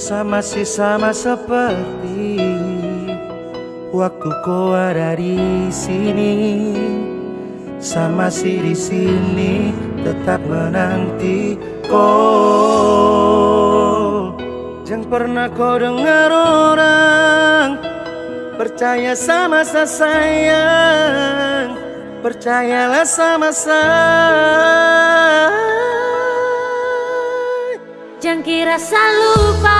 Sama sih sama seperti waktu kau ada di sini. Sama sih di sini tetap menanti kau. Jangan pernah kau dengar orang Percaya sama saya sayang Percayalah sama saya Jangan kira lupa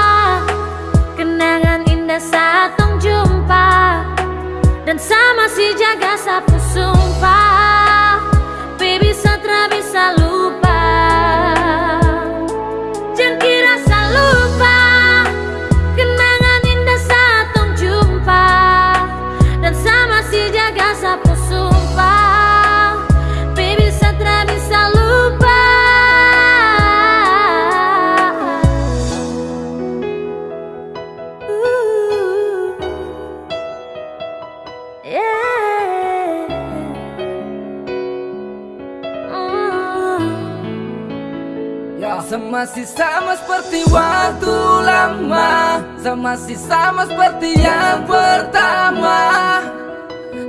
Ya, masih sama seperti waktu lama. Masih sama seperti yang pertama.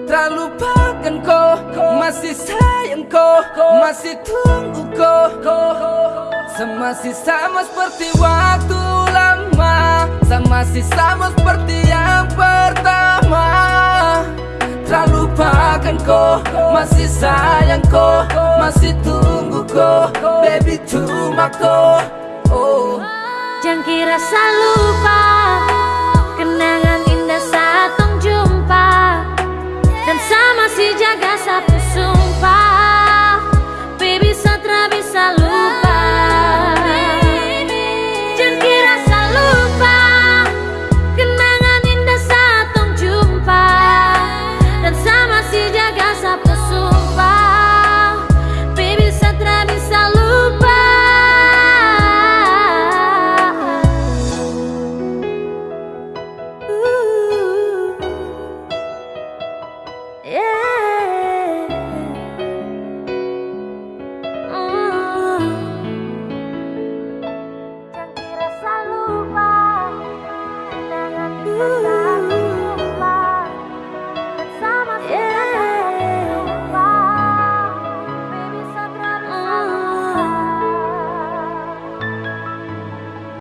Tak lupakan kau Masih sayang kau Masih tunggu kau. Masih sama seperti waktu lama. Masih sama seperti kau Masih sayang kau Masih tunggu kau Baby cuma kau oh. Jangan kira saya lupa Yeah.